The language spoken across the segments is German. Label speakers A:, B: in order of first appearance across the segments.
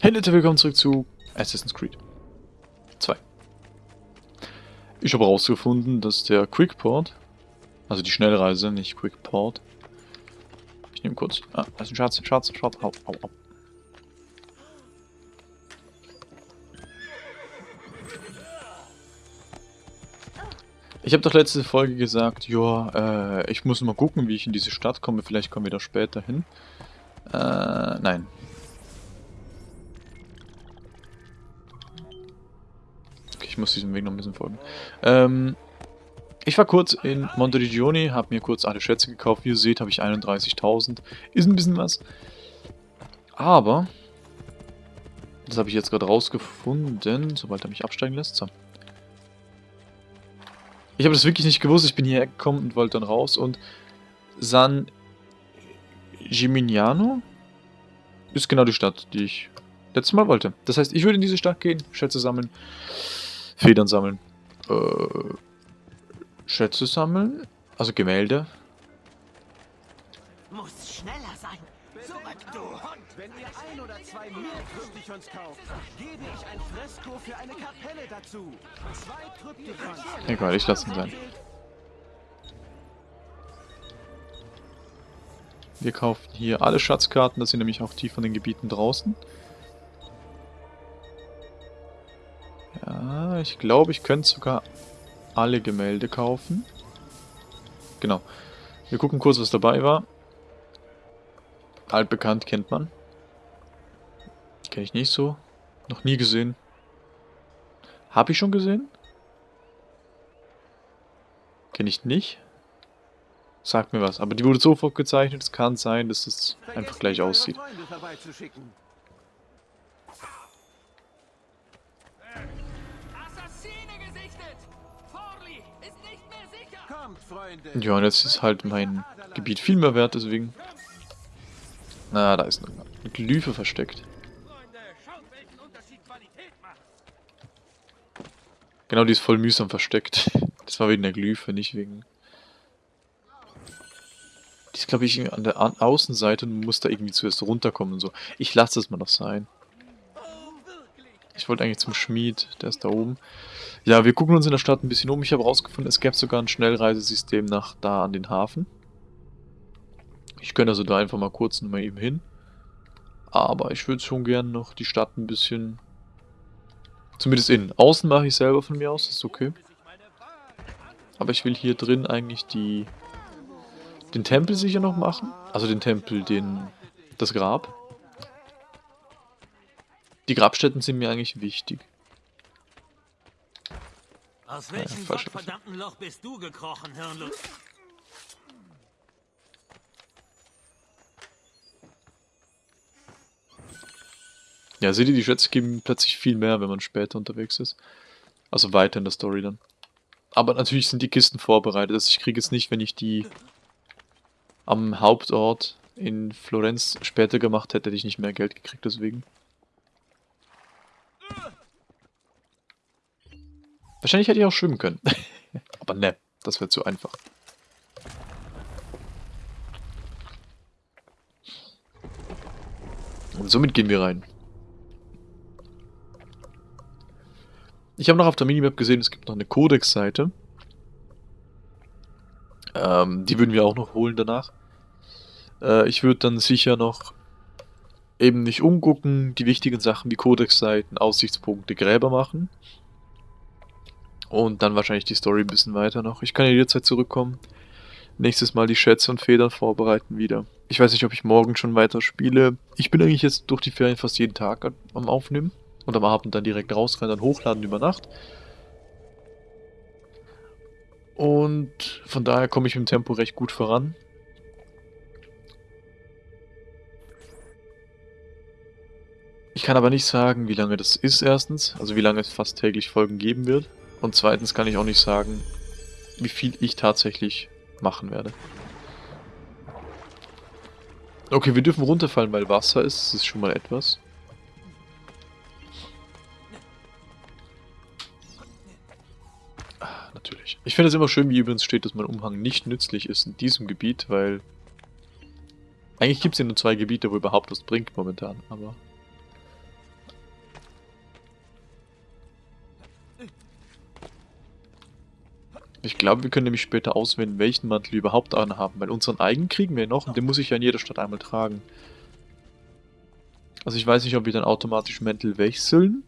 A: Hey Leute, willkommen zurück zu Assassin's Creed 2. Ich habe herausgefunden, dass der Quickport, also die Schnellreise, nicht Quickport. Ich nehme kurz. Ah, das ist ein Schatz, Schatz, Schatz, au, au, au. Ich habe doch letzte Folge gesagt, ja, äh, ich muss mal gucken, wie ich in diese Stadt komme. Vielleicht kommen wir da später hin. Äh, nein. Ich muss diesem Weg noch ein bisschen folgen. Ähm, ich war kurz in Monteriggioni, habe mir kurz alle Schätze gekauft. Wie ihr seht, habe ich 31.000. Ist ein bisschen was. Aber, das habe ich jetzt gerade rausgefunden, sobald er mich absteigen lässt. So. Ich habe das wirklich nicht gewusst. Ich bin hierher gekommen und wollte dann raus. Und San Gimignano ist genau die Stadt, die ich letztes Mal wollte. Das heißt, ich würde in diese Stadt gehen, Schätze sammeln. Federn sammeln. Äh, Schätze sammeln. Also Gemälde.
B: Muss schneller sein. Zurück, du Hund!
C: Wenn ihr ein oder zwei mehr Kryptichons kauft, gebe ich ein Fresko für eine Kapelle dazu. Zwei Kryptichons.
A: Egal, ich lasse ihn sein. Wir kaufen hier alle Schatzkarten, das sind nämlich auch die von den Gebieten draußen. Ich glaube, ich könnte sogar alle Gemälde kaufen. Genau. Wir gucken kurz, was dabei war. Altbekannt kennt man. Kenne ich nicht so. Noch nie gesehen. Habe ich schon gesehen? Kenne ich nicht. Sagt mir was. Aber die wurde so gezeichnet, es kann sein, dass es einfach gleich aussieht. Ja, und jetzt ist halt mein Gebiet viel mehr wert, deswegen... Na, da ist eine Glyphe versteckt. Genau, die ist voll mühsam versteckt. Das war wegen der Glyphe, nicht wegen... Die ist, glaube ich, an der Außenseite und muss da irgendwie zuerst runterkommen und so. Ich lasse das mal noch sein. Ich wollte eigentlich zum Schmied, der ist da oben. Ja, wir gucken uns in der Stadt ein bisschen um. Ich habe herausgefunden, es gäbe sogar ein Schnellreisesystem nach da an den Hafen. Ich könnte also da einfach mal kurz mal eben hin. Aber ich würde schon gerne noch die Stadt ein bisschen... Zumindest innen. Außen mache ich selber von mir aus, das ist okay. Aber ich will hier drin eigentlich die... Den Tempel sicher noch machen. Also den Tempel, den... Das Grab. Die Grabstätten sind mir eigentlich wichtig.
B: Aus welchem ja, verdammten Loch bist du gekrochen, Hirnlos?
A: Ja, seht ihr, die Schätze geben plötzlich viel mehr, wenn man später unterwegs ist. Also weiter in der Story dann. Aber natürlich sind die Kisten vorbereitet. Also ich kriege jetzt nicht, wenn ich die am Hauptort in Florenz später gemacht hätte, hätte ich nicht mehr Geld gekriegt deswegen. Wahrscheinlich hätte ich auch schwimmen können. Aber ne, das wäre zu einfach. Und somit gehen wir rein. Ich habe noch auf der Minimap gesehen, es gibt noch eine Codex-Seite. Ähm, die würden wir auch noch holen danach. Äh, ich würde dann sicher noch eben nicht umgucken, die wichtigen Sachen wie Codex-Seiten, Aussichtspunkte, Gräber machen. Und dann wahrscheinlich die Story ein bisschen weiter noch. Ich kann ja jederzeit zurückkommen. Nächstes Mal die Schätze und Federn vorbereiten wieder. Ich weiß nicht, ob ich morgen schon weiter spiele. Ich bin eigentlich jetzt durch die Ferien fast jeden Tag am Aufnehmen. Und am Abend dann direkt rausrennen, dann hochladen über Nacht. Und von daher komme ich dem Tempo recht gut voran. Ich kann aber nicht sagen, wie lange das ist erstens, also wie lange es fast täglich Folgen geben wird. Und zweitens kann ich auch nicht sagen, wie viel ich tatsächlich machen werde. Okay, wir dürfen runterfallen, weil Wasser ist. Das ist schon mal etwas. Ah, natürlich. Ich finde es immer schön, wie übrigens steht, dass mein Umhang nicht nützlich ist in diesem Gebiet, weil... Eigentlich gibt es ja nur zwei Gebiete, wo überhaupt was bringt momentan, aber... Ich glaube, wir können nämlich später auswählen, welchen Mantel wir überhaupt anhaben, weil unseren eigenen kriegen wir noch und den muss ich ja in jeder Stadt einmal tragen. Also ich weiß nicht, ob wir dann automatisch Mäntel wechseln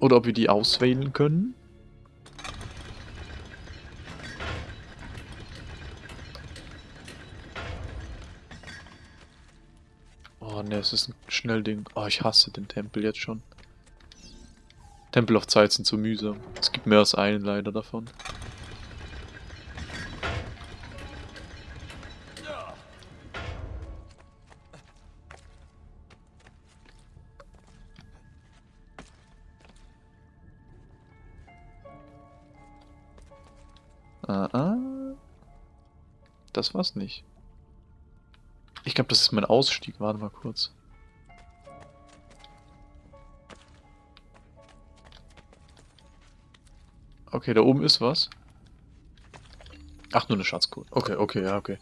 A: oder ob wir die auswählen können. Oh ne, es ist ein Schnellding. Oh, ich hasse den Tempel jetzt schon. Tempel of Zeit sind zu mühsam. Es gibt mehr als einen leider davon. Ah, ah. Das war's nicht. Ich glaube, das ist mein Ausstieg. Warte mal kurz. Okay, da oben ist was. Ach, nur eine Schatzcode. Okay, okay, ja, okay.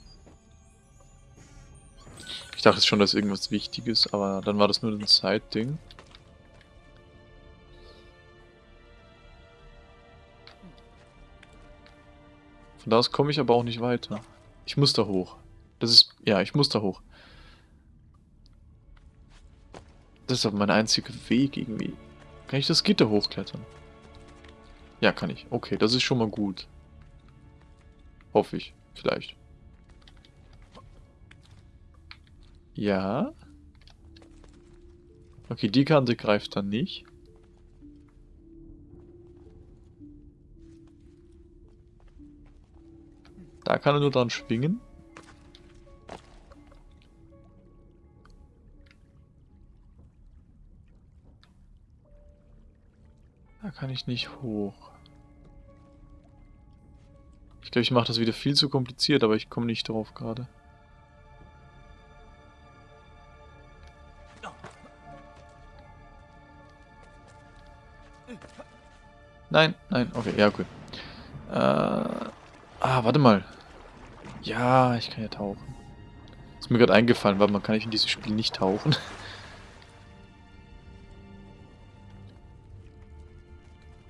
A: Ich dachte schon, dass irgendwas Wichtiges, aber dann war das nur ein Side-Ding. Von da aus komme ich aber auch nicht weiter. Ich muss da hoch. Das ist... Ja, ich muss da hoch. Das ist aber mein einziger Weg irgendwie. Kann ich das Gitter hochklettern? Ja, kann ich. Okay, das ist schon mal gut. Hoffe ich. Vielleicht. Ja. Okay, die Kante greift dann nicht. Da kann er nur dran schwingen. Da kann ich nicht hoch. Ich glaube, ich mache das wieder viel zu kompliziert, aber ich komme nicht drauf gerade. Nein, nein, okay, ja, gut. Äh, ah, warte mal. Ja, ich kann ja tauchen. Ist mir gerade eingefallen, weil man kann ich in diesem Spiel nicht tauchen.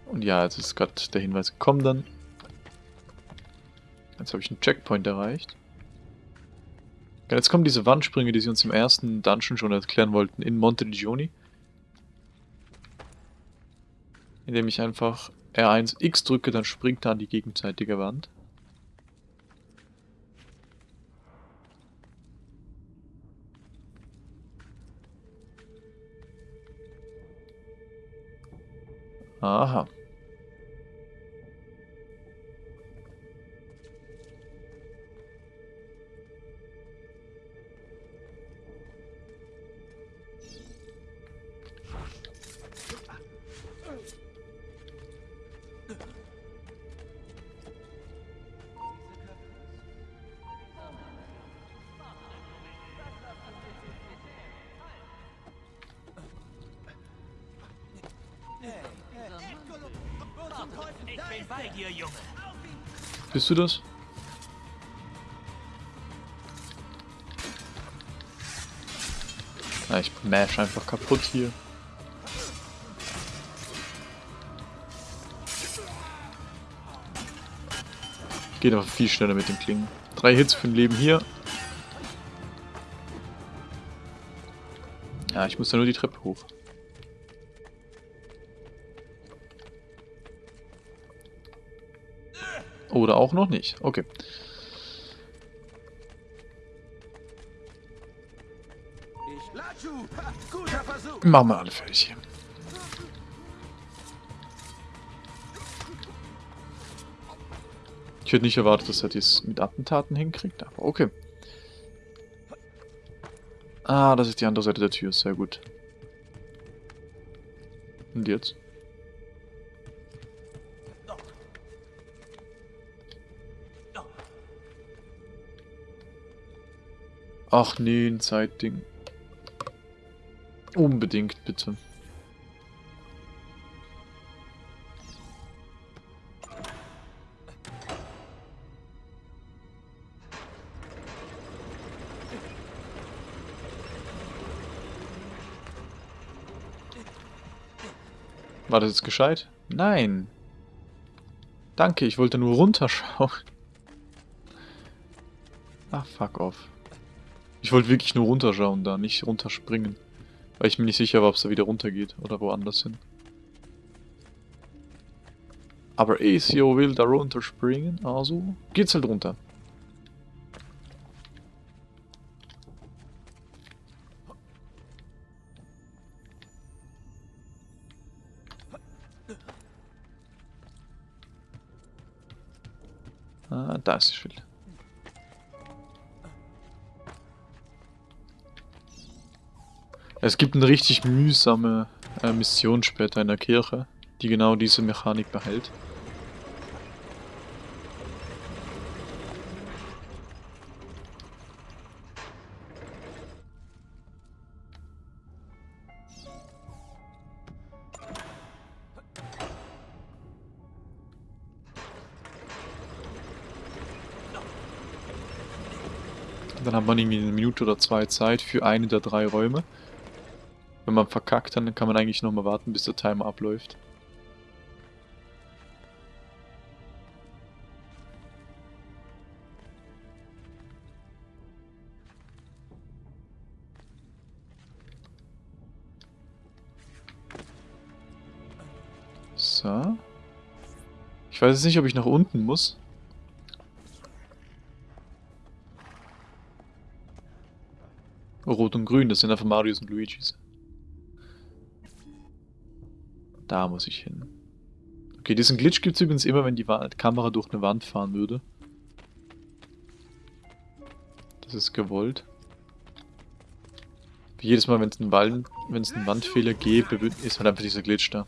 A: Und ja, jetzt ist gerade der Hinweis gekommen dann. Jetzt habe ich einen Checkpoint erreicht. Jetzt kommen diese Wandsprünge, die sie uns im ersten Dungeon schon erklären wollten, in Monte Gioni. Indem ich einfach R1 X drücke, dann springt er an die gegenseitige Wand. Aha. Bist du das? Ah, ich mash einfach kaputt hier. Geht aber viel schneller mit den Klingen. Drei Hits für ein Leben hier. Ja, ich muss da nur die Treppe hoch. Oder auch noch nicht. Okay. Machen wir alle fertig hier. Ich hätte nicht erwartet, dass er dies mit Attentaten hinkriegt, aber okay. Ah, das ist die andere Seite der Tür, sehr gut. Und jetzt? Ach nee, ein Zeitding. Unbedingt, bitte. War das jetzt gescheit? Nein. Danke, ich wollte nur runterschauen. Ach, fuck off. Ich wollte wirklich nur runterschauen da, nicht runterspringen. Weil ich mir nicht sicher war, ob es da wieder runtergeht oder woanders hin. Aber Ezio will da runterspringen, also geht's halt runter. Ah, da ist Es gibt eine richtig mühsame äh, Mission später in der Kirche, die genau diese Mechanik behält. Dann hat man irgendwie eine Minute oder zwei Zeit für eine der drei Räume. Wenn man verkackt, dann kann man eigentlich nochmal warten, bis der Timer abläuft. So. Ich weiß jetzt nicht, ob ich nach unten muss. Rot und Grün, das sind einfach Marios und Luigis. Da muss ich hin. Okay, diesen Glitch gibt es übrigens immer, wenn die Kamera durch eine Wand fahren würde. Das ist gewollt. Wie jedes Mal, wenn es einen, einen Wandfehler gäbe, ist halt einfach dieser Glitch da.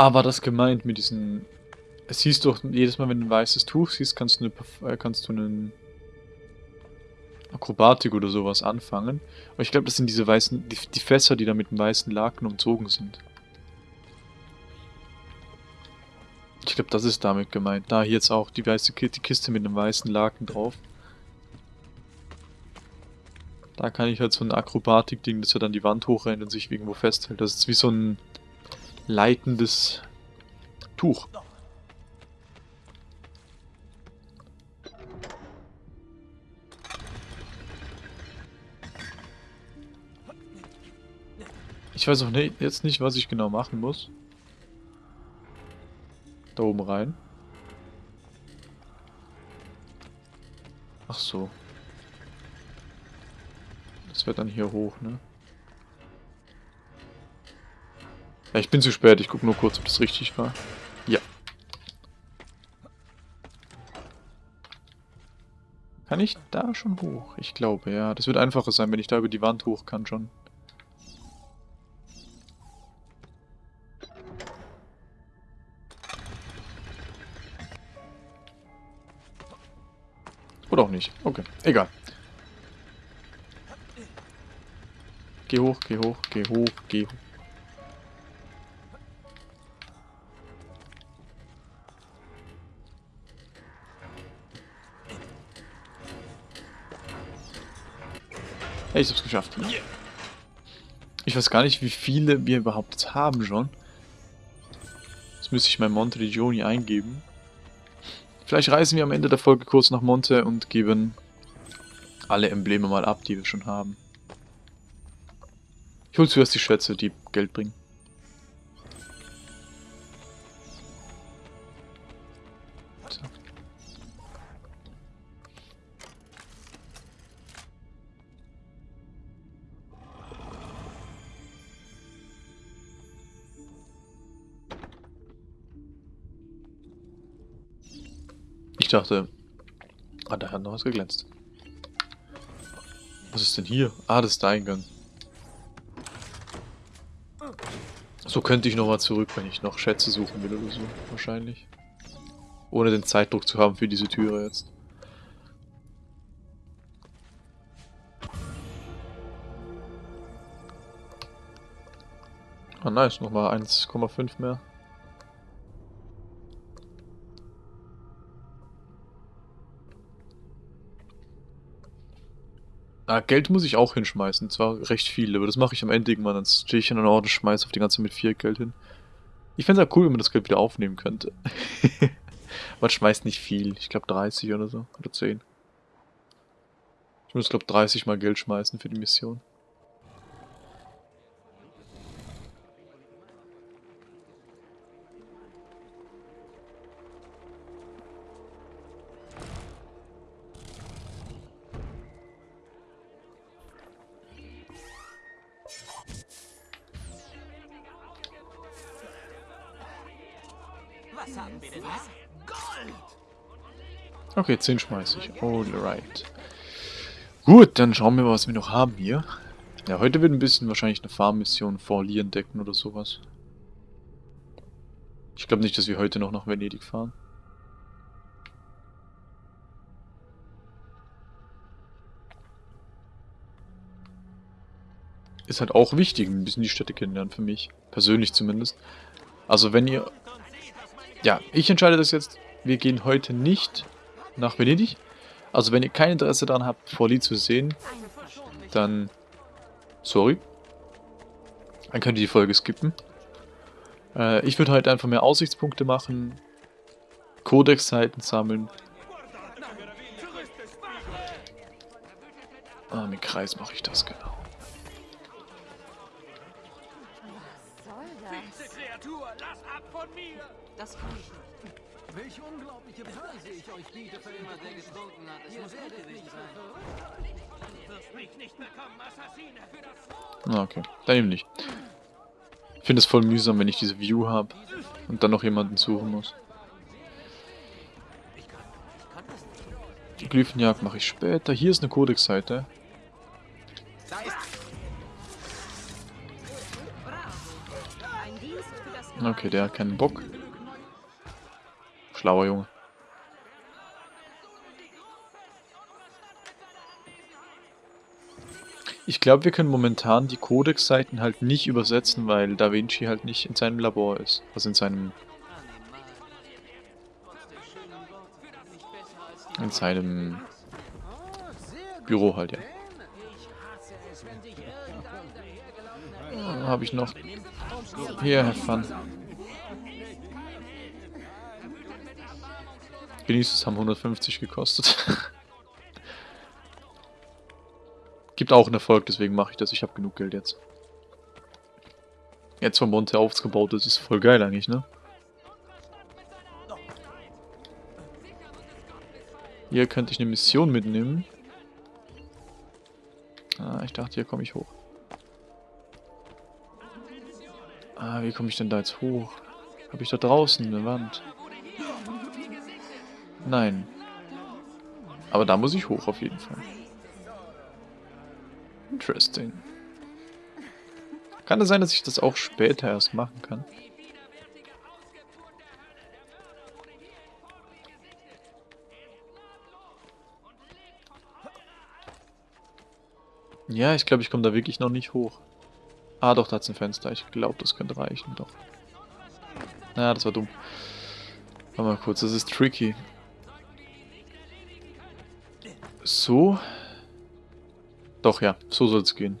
A: Ah, war das gemeint mit diesen... Es hieß doch, jedes Mal, wenn du ein weißes Tuch siehst, kannst du, eine, äh, kannst du einen Akrobatik oder sowas anfangen. Aber ich glaube, das sind diese weißen, die, die Fässer, die da mit dem weißen Laken umzogen sind. Ich glaube, das ist damit gemeint. Da hier jetzt auch die weiße die Kiste mit einem weißen Laken drauf. Da kann ich halt so ein Akrobatik-Ding, dass er dann die Wand hochrennt und sich irgendwo festhält. Das ist wie so ein leitendes Tuch. Ich weiß auch nicht, jetzt nicht, was ich genau machen muss. Da oben rein. Ach so. Das wird dann hier hoch, ne? Ja, ich bin zu spät. Ich gucke nur kurz, ob das richtig war. Ja. Kann ich da schon hoch? Ich glaube, ja. Das wird einfacher sein, wenn ich da über die Wand hoch kann schon. Oder auch nicht. Okay, egal. Geh hoch, geh hoch, geh hoch, geh hoch. Hey, ich hab's geschafft. Ich weiß gar nicht, wie viele wir überhaupt haben schon. Das müsste ich mein Monte di Gioni eingeben. Vielleicht reisen wir am Ende der Folge kurz nach Monte und geben alle Embleme mal ab, die wir schon haben. Ich hole zuerst die Schätze, die Geld bringen. Ich dachte... Ah, da hat noch was geglänzt. Was ist denn hier? Ah, das ist der Eingang. So könnte ich nochmal zurück, wenn ich noch Schätze suchen will oder so. Wahrscheinlich. Ohne den Zeitdruck zu haben für diese Türe jetzt. Ah, nice. Nochmal 1,5 mehr. Ah, Geld muss ich auch hinschmeißen. Zwar recht viel, aber das mache ich am Ende irgendwann. Dann stehe ich in einer Ort und schmeiße auf die ganze mit viel Geld hin. Ich fände es ja cool, wenn man das Geld wieder aufnehmen könnte. man schmeißt nicht viel. Ich glaube 30 oder so. Oder 10. Ich muss, glaube 30 mal Geld schmeißen für die Mission. Okay, 10 schmeiße ich. Alright. Gut, dann schauen wir mal, was wir noch haben hier. Ja, heute wird ein bisschen wahrscheinlich eine Farmmission vor Lee entdecken oder sowas. Ich glaube nicht, dass wir heute noch nach Venedig fahren. Ist halt auch wichtig, ein bisschen die Städte kennenlernen für mich. Persönlich zumindest. Also wenn ihr ja, ich entscheide das jetzt. Wir gehen heute nicht nach Venedig. Also wenn ihr kein Interesse daran habt, Forli zu sehen, dann... Sorry. Dann könnt ihr die Folge skippen. Äh, ich würde heute einfach mehr Aussichtspunkte machen. Codex-Seiten sammeln. Ah, mit Kreis mache ich das, genau.
D: Das kann ich nicht.
C: Welche unglaubliche Preise ich euch biete für
D: Jemand, der getrunken hat. Es muss er gewesen sein.
B: Du wirst mich nicht bekommen, Assassine! Für das
A: Ah, okay. Dann eben nicht. Ich finde es voll mühsam, wenn ich diese View habe und dann noch jemanden suchen muss. Die Glyphenjagd mache ich später. Hier ist eine Codex-Seite. Okay, der hat keinen Bock. Schlauer Junge. Ich glaube, wir können momentan die Codex-Seiten halt nicht übersetzen, weil Da Vinci halt nicht in seinem Labor ist. Also in seinem... In seinem... Büro halt, ja. Habe ich noch... Hier, have fun. Genießt es, haben 150 gekostet. Gibt auch einen Erfolg, deswegen mache ich das. Ich habe genug Geld jetzt. Jetzt vom Monte aufgebaut ist, ist voll geil eigentlich, ne? Hier könnte ich eine Mission mitnehmen. Ah, ich dachte, hier komme ich hoch. Ah, wie komme ich denn da jetzt hoch? Habe ich da draußen eine Wand? Nein. Aber da muss ich hoch auf jeden Fall. Interesting. Kann es sein, dass ich das auch später erst machen kann? Ja, ich glaube, ich komme da wirklich noch nicht hoch. Ah, doch, da hat ein Fenster. Ich glaube, das könnte reichen, doch. Ja, das war dumm. Warte mal kurz, das ist tricky. So. Doch, ja, so soll es gehen.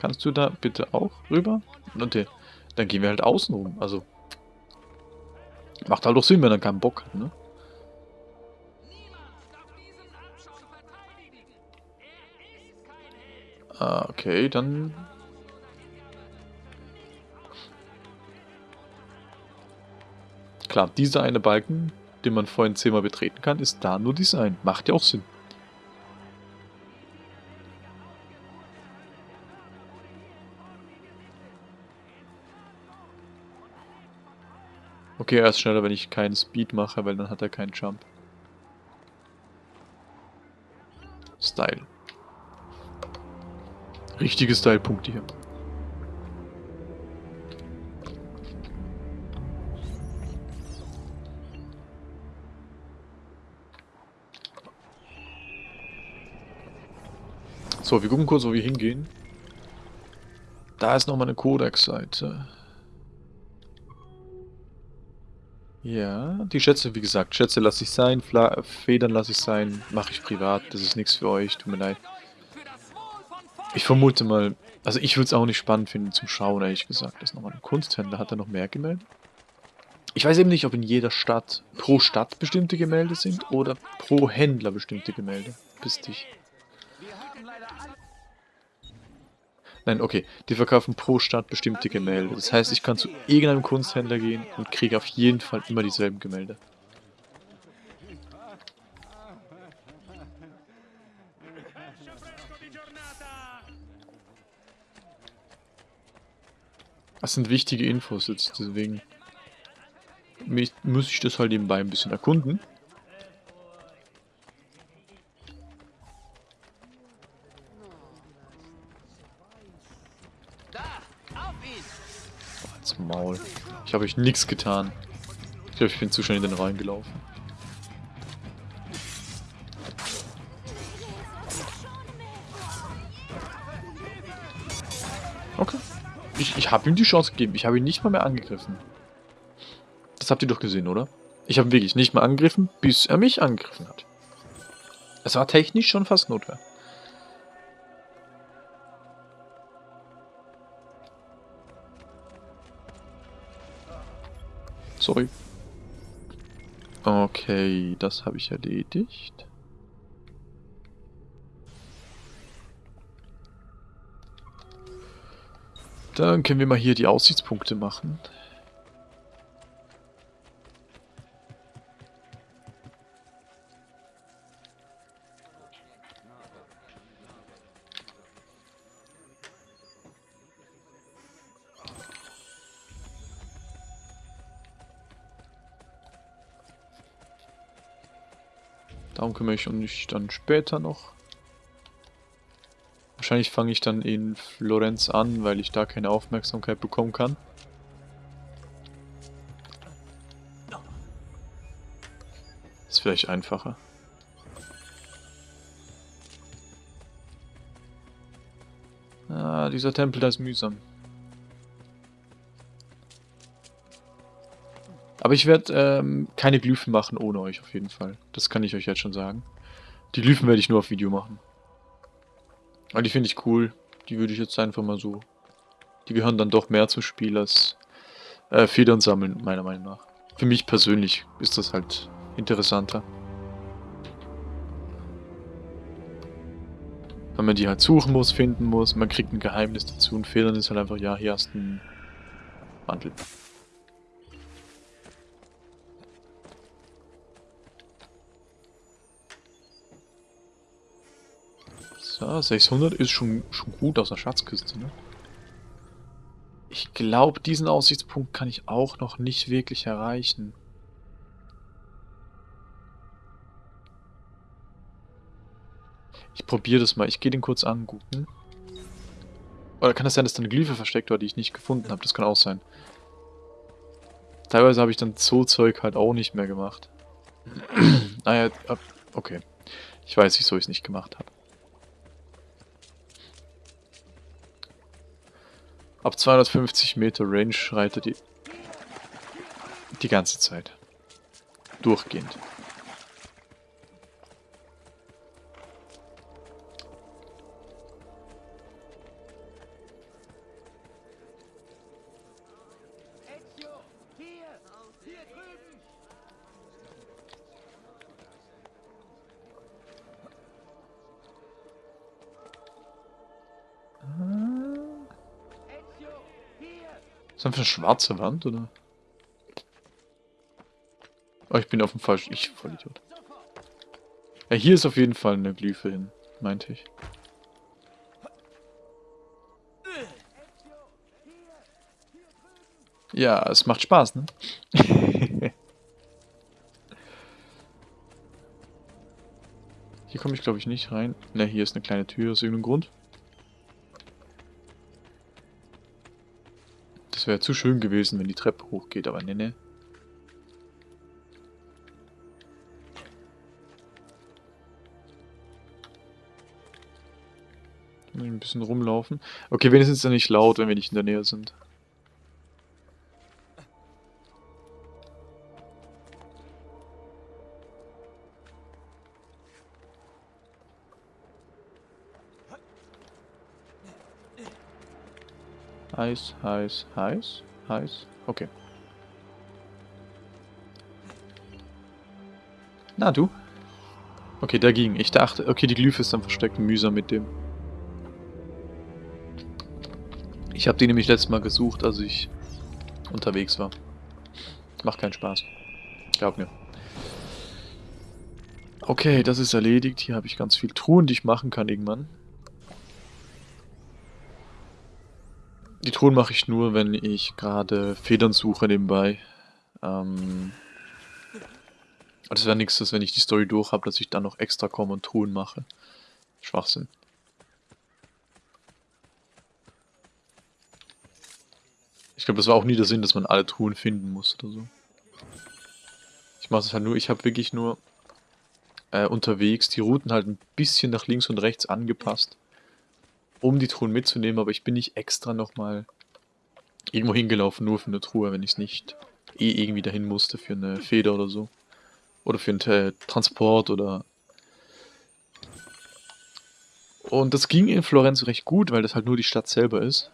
A: Kannst du da bitte auch rüber? Okay, dann gehen wir halt außen rum. Also, macht halt doch Sinn, wenn er keinen Bock hat, ne? Ah, okay, dann... Klar, dieser eine Balken, den man vorhin zehnmal betreten kann, ist da nur Design. Macht ja auch Sinn. Okay, er ist schneller, wenn ich keinen Speed mache, weil dann hat er keinen Jump. Style. Richtige Style-Punkte hier. So, wir gucken kurz, wo wir hingehen. Da ist nochmal eine Codex-Seite. Ja, die Schätze, wie gesagt, Schätze lasse ich sein, Fla Federn lasse ich sein, mache ich privat, das ist nichts für euch, tut mir leid. Ich vermute mal, also ich würde es auch nicht spannend finden zum Schauen, ehrlich gesagt. Das ist nochmal ein Kunsthändler, hat er noch mehr Gemälde? Ich weiß eben nicht, ob in jeder Stadt pro Stadt bestimmte Gemälde sind oder pro Händler bestimmte Gemälde. Bis dich. Nein, okay. Die verkaufen pro Stadt bestimmte Gemälde. Das heißt, ich kann zu irgendeinem Kunsthändler gehen und kriege auf jeden Fall immer dieselben Gemälde. Das sind wichtige Infos jetzt, deswegen muss ich das halt nebenbei ein bisschen erkunden. Ich habe euch nichts getan. Ich glaube, ich bin zu schnell in den Rhein gelaufen. Okay. Ich, ich habe ihm die Chance gegeben. Ich habe ihn nicht mal mehr angegriffen. Das habt ihr doch gesehen, oder? Ich habe wirklich nicht mal angegriffen, bis er mich angegriffen hat. Es war technisch schon fast Notwehr. Sorry. Okay, das habe ich erledigt. Dann können wir mal hier die Aussichtspunkte machen. Kümmere ich mich dann später noch. Wahrscheinlich fange ich dann in Florenz an, weil ich da keine Aufmerksamkeit bekommen kann. Ist vielleicht einfacher. Ah, dieser Tempel, da ist mühsam. Aber ich werde ähm, keine Glyphen machen ohne euch auf jeden Fall. Das kann ich euch jetzt schon sagen. Die Glyphen werde ich nur auf Video machen. Aber die finde ich cool. Die würde ich jetzt einfach mal so... Die gehören dann doch mehr zum Spiel als äh, Federn sammeln, meiner Meinung nach. Für mich persönlich ist das halt interessanter. Weil man die halt suchen muss, finden muss, man kriegt ein Geheimnis dazu und Federn ist halt einfach, ja, hier hast du einen Mantel. So, 600 ist schon, schon gut aus der Schatzkiste, ne? Ich glaube, diesen Aussichtspunkt kann ich auch noch nicht wirklich erreichen. Ich probiere das mal. Ich gehe den kurz angucken. Oder kann das sein, dass da eine Glyphe versteckt war, die ich nicht gefunden habe? Das kann auch sein. Teilweise habe ich dann so Zeug halt auch nicht mehr gemacht. naja, okay. Ich weiß, wieso ich es nicht gemacht habe. Ab 250 Meter Range schreit er die, die ganze Zeit. Durchgehend. Ist das eine schwarze Wand, oder? Oh, ich bin auf dem falschen... Ich, voll Idiot. Ja, hier ist auf jeden Fall eine Glyphe hin, meinte ich. Ja, es macht Spaß, ne? Hier komme ich, glaube ich, nicht rein. Ne, hier ist eine kleine Tür aus irgendeinem Grund. Wäre zu schön gewesen, wenn die Treppe hochgeht, aber ne, ne. Ein bisschen rumlaufen. Okay, wenigstens ist es nicht laut, wenn wir nicht in der Nähe sind. Heiß, heiß, heiß, heiß. Okay. Na, du? Okay, da ging. Ich dachte, okay, die Glyphe ist dann versteckt. Mühsam mit dem. Ich habe die nämlich letztes Mal gesucht, als ich unterwegs war. Macht keinen Spaß. Glaub mir. Okay, das ist erledigt. Hier habe ich ganz viel Truhen, die ich machen kann irgendwann. Die Truhen mache ich nur, wenn ich gerade Federn suche nebenbei. Ähm, das wäre nichts, dass wenn ich die Story durch habe, dass ich dann noch extra komme und Truhen mache. Schwachsinn. Ich glaube, das war auch nie der Sinn, dass man alle Truhen finden muss oder so. Ich mache es halt nur, ich habe wirklich nur äh, unterwegs die Routen halt ein bisschen nach links und rechts angepasst um die Truhen mitzunehmen, aber ich bin nicht extra nochmal irgendwo hingelaufen, nur für eine Truhe, wenn ich es nicht eh irgendwie dahin musste für eine Feder oder so. Oder für einen äh, Transport oder... Und das ging in Florenz recht gut, weil das halt nur die Stadt selber ist.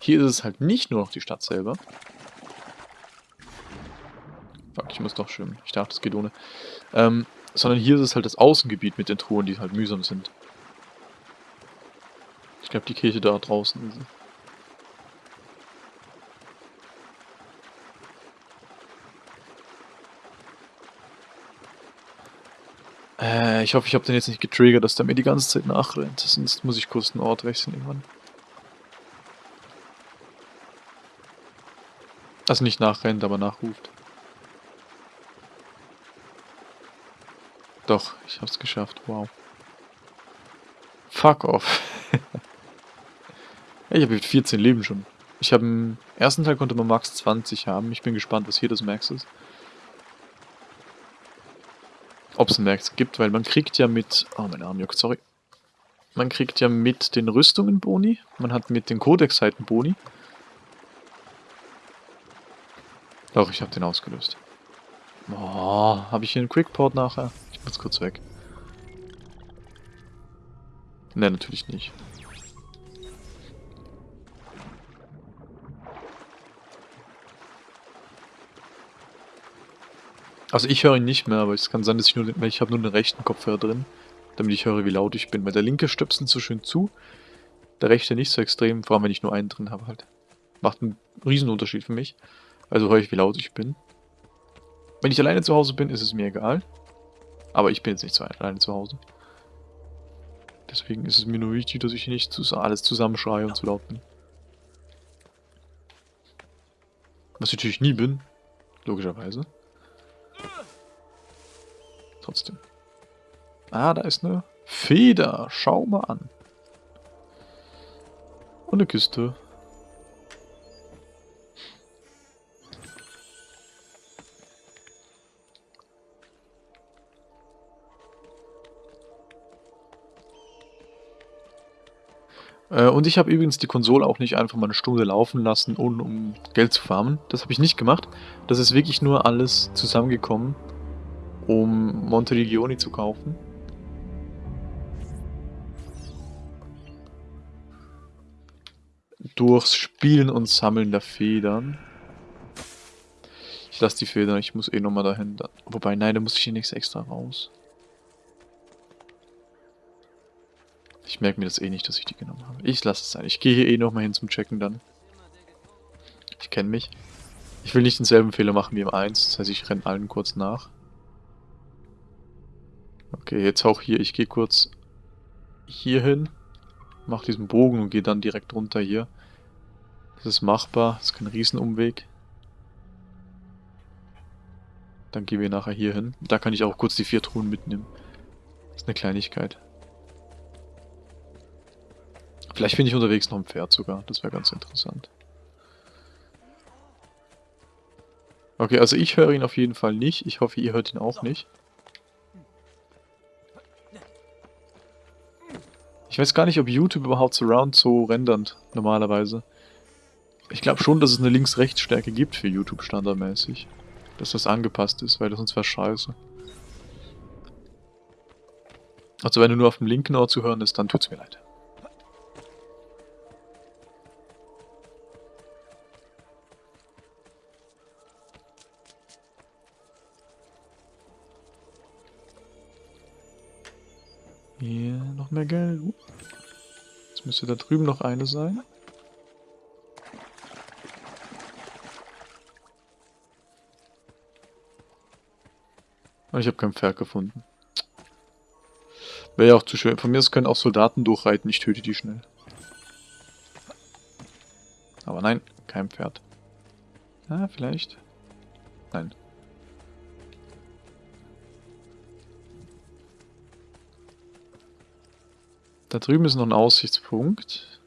A: Hier ist es halt nicht nur noch die Stadt selber. Fuck, ich muss doch schwimmen. Ich dachte, es geht ohne. Ähm, sondern hier ist es halt das Außengebiet mit den Truhen, die halt mühsam sind. Ich glaube, die Kirche da draußen ist. Äh, ich hoffe, ich habe den jetzt nicht getriggert, dass der mir die ganze Zeit nachrennt. Sonst muss ich kurz den Ort wechseln irgendwann. Also nicht nachrennt, aber nachruft. Doch, ich hab's geschafft. Wow. Fuck off. Ich habe 14 Leben schon. Ich habe im ersten Teil konnte man Max 20 haben. Ich bin gespannt, was hier das Max ist. Ob es ein Max gibt, weil man kriegt ja mit... Oh, mein Arm juckt, sorry. Man kriegt ja mit den Rüstungen Boni. Man hat mit den Codex-Seiten Boni. Doch, ich habe den ausgelöst. Oh, habe ich hier einen Quickport nachher? Ich muss kurz weg. Ne, natürlich nicht. Also ich höre ihn nicht mehr, aber es kann sein, dass ich nur, weil ich habe nur den rechten Kopfhörer drin, damit ich höre, wie laut ich bin. Weil der linke stöpselt so schön zu, der rechte nicht so extrem, vor allem wenn ich nur einen drin habe halt. Macht einen riesen Unterschied für mich. Also höre ich, wie laut ich bin. Wenn ich alleine zu Hause bin, ist es mir egal. Aber ich bin jetzt nicht so alleine zu Hause. Deswegen ist es mir nur wichtig, dass ich nicht alles zusammenschreie und zu laut bin. Was ich natürlich nie bin, logischerweise. Trotzdem. Ah, da ist eine Feder. Schau mal an. Und eine Kiste. Äh, und ich habe übrigens die Konsole auch nicht einfach mal eine Stunde laufen lassen, ohne um Geld zu farmen. Das habe ich nicht gemacht. Das ist wirklich nur alles zusammengekommen um Monteregioni zu kaufen. Durchs Spielen und Sammeln der Federn. Ich lasse die Federn, ich muss eh nochmal dahin. Wobei, nein, da muss ich hier nichts extra raus. Ich merke mir das eh nicht, dass ich die genommen habe. Ich lasse es sein. Ich gehe hier eh nochmal hin zum Checken dann. Ich kenne mich. Ich will nicht denselben Fehler machen wie im 1. Das heißt, ich renne allen kurz nach. Okay, jetzt auch hier. Ich gehe kurz hier hin, mache diesen Bogen und gehe dann direkt runter hier. Das ist machbar, das ist kein Riesenumweg. Dann gehen wir nachher hier hin. Da kann ich auch kurz die vier Truhen mitnehmen. Das ist eine Kleinigkeit. Vielleicht finde ich unterwegs noch ein Pferd sogar. Das wäre ganz interessant. Okay, also ich höre ihn auf jeden Fall nicht. Ich hoffe, ihr hört ihn auch nicht. Ich weiß gar nicht, ob YouTube überhaupt Surround so rendert, normalerweise. Ich glaube schon, dass es eine Links-Rechts-Stärke gibt für YouTube standardmäßig. Dass das angepasst ist, weil das sonst wäre scheiße. Also wenn du nur auf dem linken Ohr zu hören ist, dann tut's mir leid. Müsste da drüben noch eine sein. Und ich habe kein Pferd gefunden. Wäre ja auch zu schön. Von mir aus können auch Soldaten durchreiten, ich töte die schnell. Aber nein, kein Pferd. Ah, vielleicht. Nein. Da drüben ist noch ein Aussichtspunkt.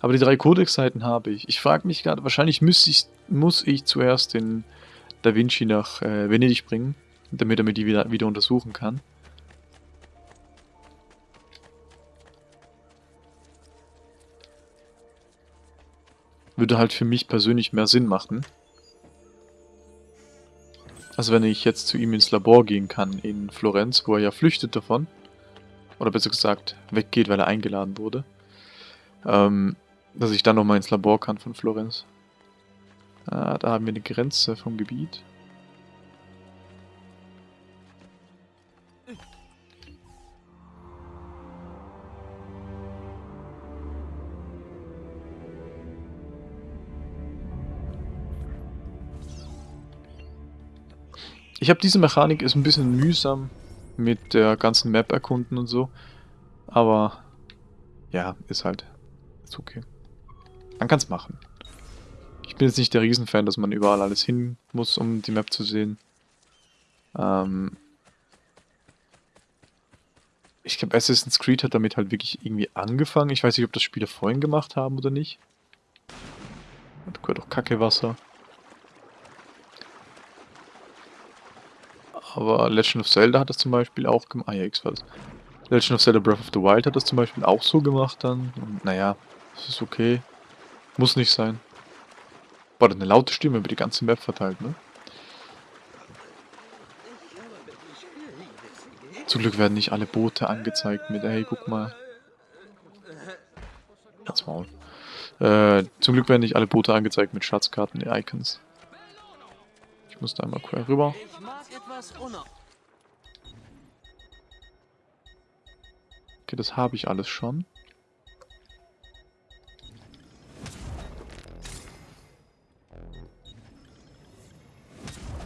A: Aber die drei Codex-Seiten habe ich. Ich frage mich gerade, wahrscheinlich muss ich, muss ich zuerst den Da Vinci nach äh, Venedig bringen, damit er mir die wieder, wieder untersuchen kann. Würde halt für mich persönlich mehr Sinn machen. Also wenn ich jetzt zu ihm ins Labor gehen kann in Florenz, wo er ja flüchtet davon. Oder besser gesagt, weggeht, weil er eingeladen wurde. Ähm, dass ich dann nochmal ins Labor kann von Florenz. Ah, da haben wir eine Grenze vom Gebiet. Ich habe diese Mechanik, ist ein bisschen mühsam mit der ganzen Map erkunden und so. Aber ja, ist halt, ist okay. Man kann es machen. Ich bin jetzt nicht der Riesenfan, dass man überall alles hin muss, um die Map zu sehen. Ähm ich glaube, Assassin's Creed hat damit halt wirklich irgendwie angefangen. Ich weiß nicht, ob das Spiele vorhin gemacht haben oder nicht. Da gehört auch Kackewasser. Aber Legend of Zelda hat das zum Beispiel auch gemacht. Ah ja, X war das. Legend of Zelda Breath of the Wild hat das zum Beispiel auch so gemacht dann. Und naja, das ist okay. Muss nicht sein. War eine laute Stimme über die ganze Map verteilt, ne? Zum Glück werden nicht alle Boote angezeigt mit, hey, guck mal. Ganz Maul. Äh, zum Glück werden nicht alle Boote angezeigt mit Schatzkarten, die Icons. Ich muss da einmal quer rüber. Okay, das habe ich alles schon.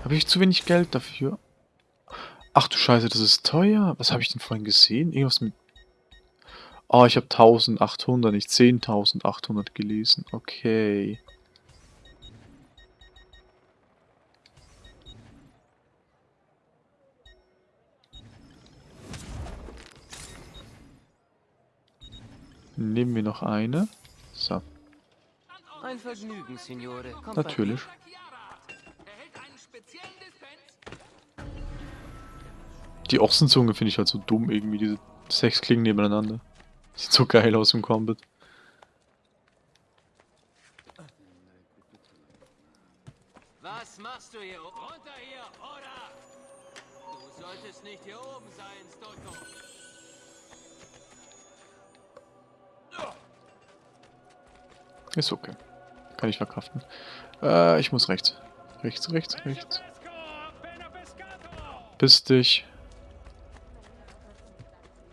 A: Habe ich zu wenig Geld dafür? Ach du Scheiße, das ist teuer. Was habe ich denn vorhin gesehen? Irgendwas mit... Oh, ich habe 1800, nicht 10.800 gelesen. Okay. Nehmen wir noch eine. So.
C: Ein Vergnügen, Signore. Kommt
A: Natürlich. Die Ochsenzunge finde ich halt so dumm irgendwie, diese sechs Klingen nebeneinander. Sieht so geil aus im Combat.
C: Was machst du hier? Runter hier, oder? Du solltest nicht hier oben sein, Stotto.
A: Ist okay. Kann ich verkraften. Äh, ich muss rechts. Rechts, rechts, rechts. Piss dich.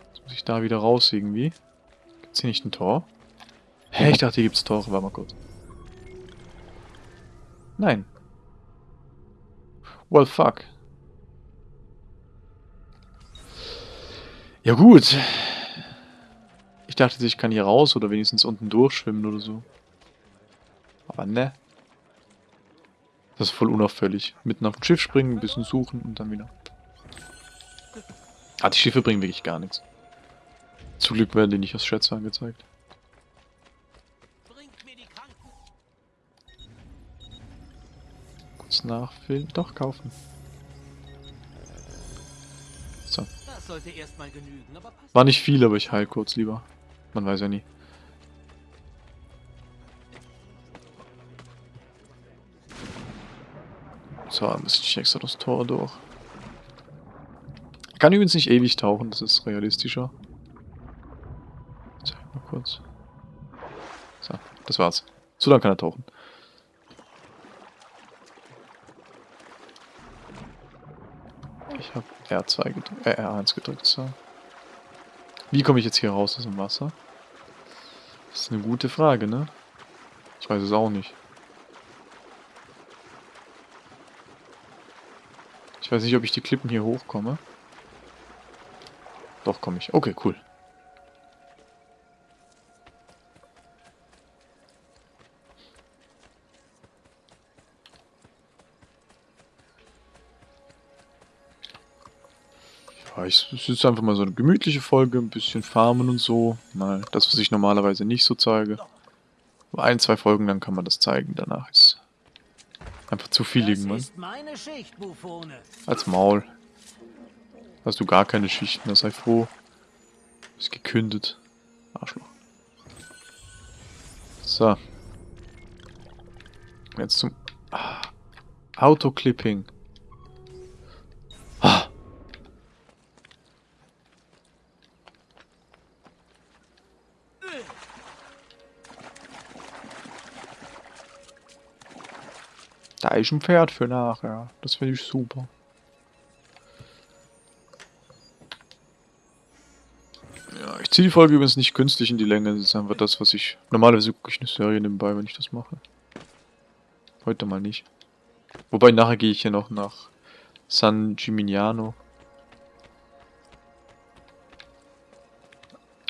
A: Jetzt muss ich da wieder raus irgendwie. Gibt's hier nicht ein Tor? Hä, ich dachte, hier gibt's Tore. Warte mal kurz. Nein. Well, fuck. Ja gut. Ich dachte, ich kann hier raus oder wenigstens unten durchschwimmen oder so. Aber ne. Das ist voll unauffällig. Mitten auf dem Schiff springen, ein bisschen suchen und dann wieder. Ah, die Schiffe bringen wirklich gar nichts. Zum Glück werden die nicht als Schätze angezeigt.
B: Bringt mir die Kranken.
A: Kurz nachfüllen. Doch, kaufen. So. War nicht viel, aber ich heil kurz lieber. Man weiß ja nie. So, ein bisschen extra das Tor durch. Kann übrigens nicht ewig tauchen, das ist realistischer. Zeig mal kurz. So, das war's. So lange kann er tauchen. Ich habe R2 gedrückt, äh, R1 gedrückt, so. Wie komme ich jetzt hier raus aus dem Wasser? Das ist eine gute Frage, ne? Ich weiß es auch nicht. Ich weiß nicht, ob ich die Klippen hier hochkomme. Doch, komme ich. Okay, cool. Ja, ich, es ist einfach mal so eine gemütliche Folge, ein bisschen farmen und so. Mal das, was ich normalerweise nicht so zeige. Ein, zwei Folgen, dann kann man das zeigen. Danach ist einfach zu viel irgendwann. Als Maul. Hast du gar keine Schichten, da sei froh. Ist gekündet. Arschloch. So. Jetzt zum ah. Autoclipping. Ein Pferd für nachher. Das finde ich super. Ja, ich ziehe die Folge übrigens nicht künstlich in die Länge. Das ist einfach das, was ich... Normalerweise gucke ich eine Serie nebenbei, wenn ich das mache. Heute mal nicht. Wobei, nachher gehe ich hier noch nach San Gimignano.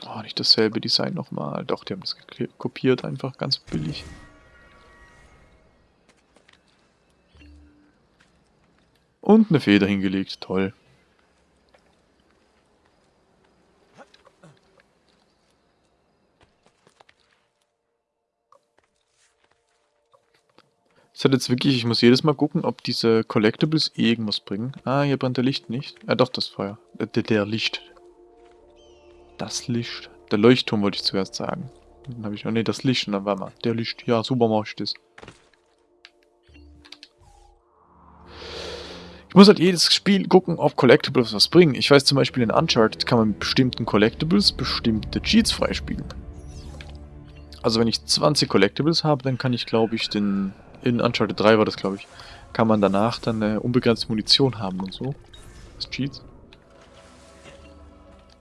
A: Oh, nicht dasselbe Design nochmal. Doch, die haben das kopiert, einfach ganz billig. Und eine Feder hingelegt, toll. Es hat jetzt wirklich, ich muss jedes Mal gucken, ob diese Collectibles irgendwas bringen. Ah, hier brennt der Licht nicht. Ah, doch, das Feuer. Äh, der, der Licht. Das Licht. Der Leuchtturm wollte ich zuerst sagen. Dann habe ich, oh ne, das Licht. Und dann war mal, der Licht. Ja, super mach ich das. Ich muss halt jedes Spiel gucken, ob Collectibles was bringen. Ich weiß zum Beispiel in Uncharted kann man mit bestimmten Collectibles bestimmte Cheats freispielen. Also wenn ich 20 Collectibles habe, dann kann ich glaube ich den... In Uncharted 3 war das glaube ich. Kann man danach dann äh, unbegrenzte Munition haben und so. Das Cheats.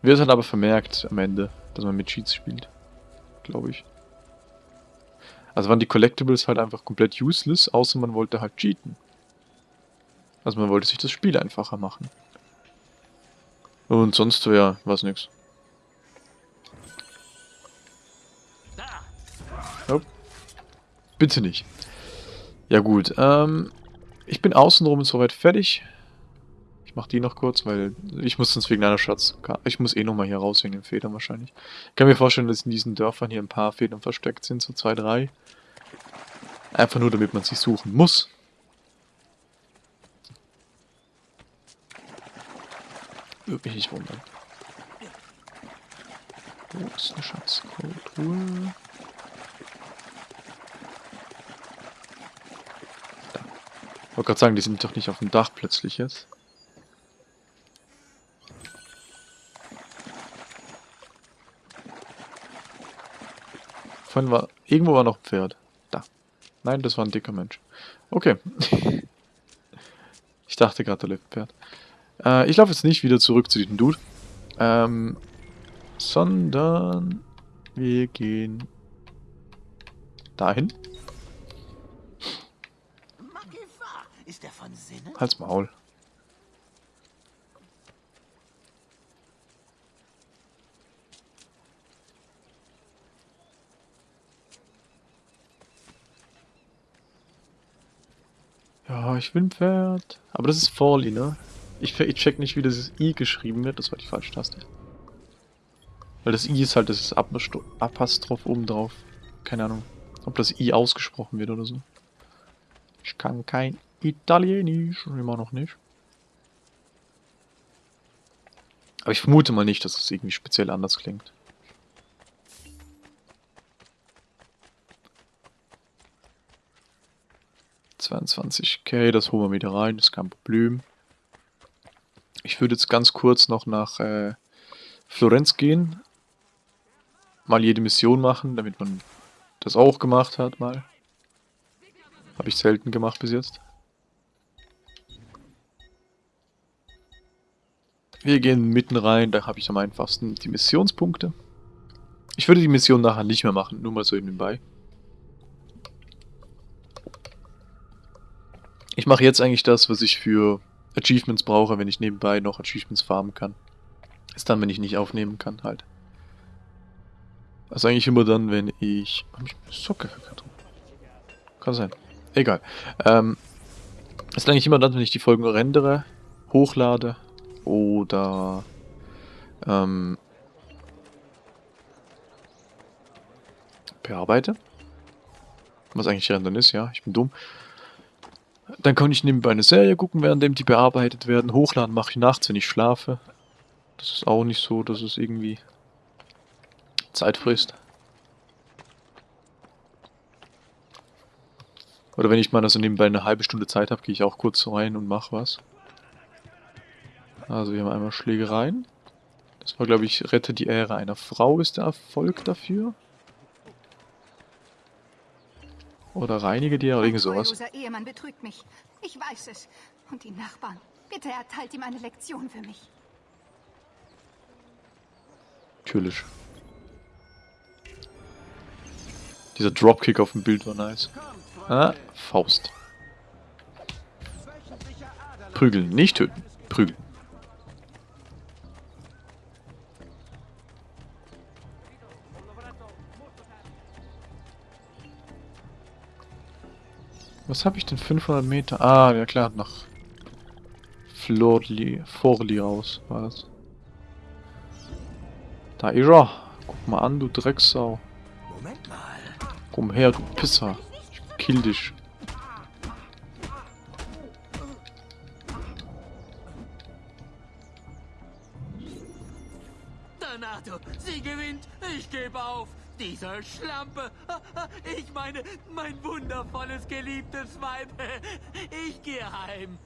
A: Wird halt aber vermerkt am Ende, dass man mit Cheats spielt. Glaube ich. Also waren die Collectibles halt einfach komplett useless, außer man wollte halt cheaten. Also man wollte sich das Spiel einfacher machen. Und sonst ja, was nix. Nope. Bitte nicht. Ja gut, ähm, ich bin außenrum soweit fertig. Ich mach die noch kurz, weil ich muss sonst wegen einer Schatz... Ich muss eh nochmal hier raus wegen den Federn wahrscheinlich. Ich kann mir vorstellen, dass in diesen Dörfern hier ein paar Federn versteckt sind, so zwei, drei. Einfach nur, damit man sie suchen muss. Würde mich nicht wundern. Wo ist eine Schatztruhe? Da. Ich wollte gerade sagen, die sind doch nicht auf dem Dach plötzlich jetzt. Vorhin war... Irgendwo war noch ein Pferd. Da. Nein, das war ein dicker Mensch. Okay. ich dachte gerade, da lebt ein Pferd. Äh, ich laufe jetzt nicht wieder zurück zu diesem Dude. Ähm, sondern wir gehen dahin.
C: Ist er von Sinnen?
A: Halt's Maul. ich will ein Pferd. Aber das ist Forli, ne? Ich, ich check nicht, wie das I geschrieben wird. Das war die falsche Taste. Weil das I ist halt das Apostro- Apostroph oben drauf. Keine Ahnung, ob das I ausgesprochen wird oder so. Ich kann kein Italienisch. Immer noch nicht. Aber ich vermute mal nicht, dass es irgendwie speziell anders klingt. k das holen wir wieder rein, das ist kein Problem. Ich würde jetzt ganz kurz noch nach äh, Florenz gehen. Mal jede Mission machen, damit man das auch gemacht hat mal. Habe ich selten gemacht bis jetzt. Wir gehen mitten rein, da habe ich am einfachsten die Missionspunkte. Ich würde die Mission nachher nicht mehr machen, nur mal so nebenbei. Ich mache jetzt eigentlich das, was ich für Achievements brauche, wenn ich nebenbei noch Achievements farmen kann. Ist dann, wenn ich nicht aufnehmen kann, halt. Also eigentlich immer dann, wenn ich... Hab ich Socke verkehrt Kann sein. Egal. Ähm, ist eigentlich immer dann, wenn ich die Folgen rendere, hochlade oder ähm, bearbeite. Was eigentlich rendern ist, ja, ich bin dumm. Dann kann ich nebenbei eine Serie gucken, während die bearbeitet werden. Hochladen mache ich nachts, wenn ich schlafe. Das ist auch nicht so, dass es irgendwie Zeit frisst. Oder wenn ich mal also nebenbei eine halbe Stunde Zeit habe, gehe ich auch kurz rein und mache was. Also wir haben einmal Schlägereien. Das war, glaube ich, Rette die Ehre einer Frau ist der Erfolg dafür. Oder reinige die oder irgend sowas.
E: Unser Ehemann betrügt mich. Ich weiß es. Und die Nachbarn. Bitte erteilt ihm eine Lektion für mich.
A: Natürlich. Dieser Dropkick auf dem Bild war nice. Ah, Faust. Prügeln, nicht töten. Prügeln. Was habe ich denn? 500 Meter? Ah, ja klar, nach Florli, Forli raus war das. Da ist er. Guck mal an, du Drecksau.
C: Moment mal.
A: Komm her, du Pisser. Ich kill dich.
B: Auf. Diese Schlampe. Ich meine, mein wundervolles, geliebtes Weib. Ich gehe heim.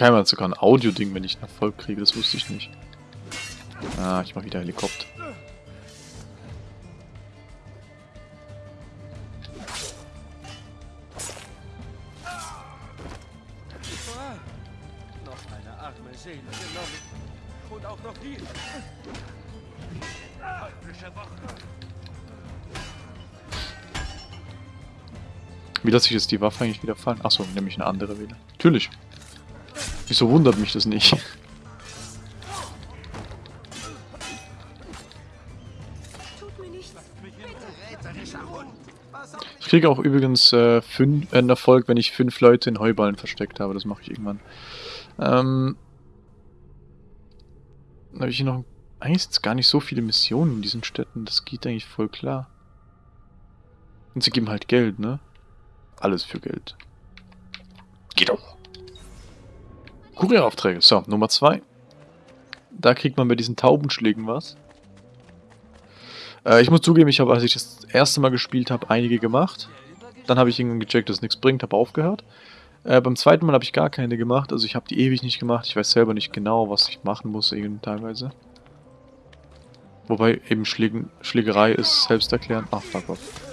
A: Keiner hat sogar ein Audio-Ding, wenn ich einen Erfolg kriege. Das wusste ich nicht. Ah, ich mach wieder Helikopter. Wie lasse ich jetzt die Waffe eigentlich wieder fallen? Achso, nämlich eine andere wieder. Natürlich. Wieso wundert mich das nicht? Ich kriege auch übrigens äh, fünf, äh, einen Erfolg, wenn ich fünf Leute in Heuballen versteckt habe. Das mache ich irgendwann. Ähm, habe ich hier noch... Eigentlich sind gar nicht so viele Missionen in diesen Städten. Das geht eigentlich voll klar. Und sie geben halt Geld, ne? Alles für Geld. Geht doch. Kurieraufträge. So, Nummer zwei. Da kriegt man bei diesen Taubenschlägen was. Äh, ich muss zugeben, ich habe, als ich das erste Mal gespielt habe, einige gemacht. Dann habe ich irgendwann gecheckt, dass es nichts bringt, habe aufgehört. Äh, beim zweiten Mal habe ich gar keine gemacht, also ich habe die ewig nicht gemacht. Ich weiß selber nicht genau, was ich machen muss, eben teilweise. Wobei eben Schlägen, Schlägerei ist selbsterklärend. Ach, fuck off.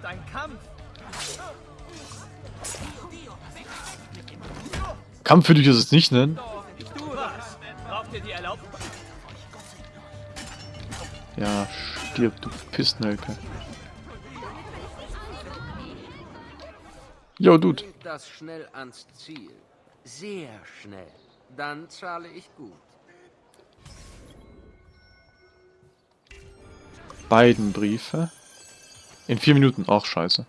C: Ist ein Kampf.
A: Kampf würde ich es jetzt nicht nennen. Ja, stirb, du Pissnelke. Yo, Dude.
F: Das schnell ans Ziel. Sehr schnell. Dann zahle ich gut.
A: Beiden Briefe. In vier Minuten. Auch scheiße.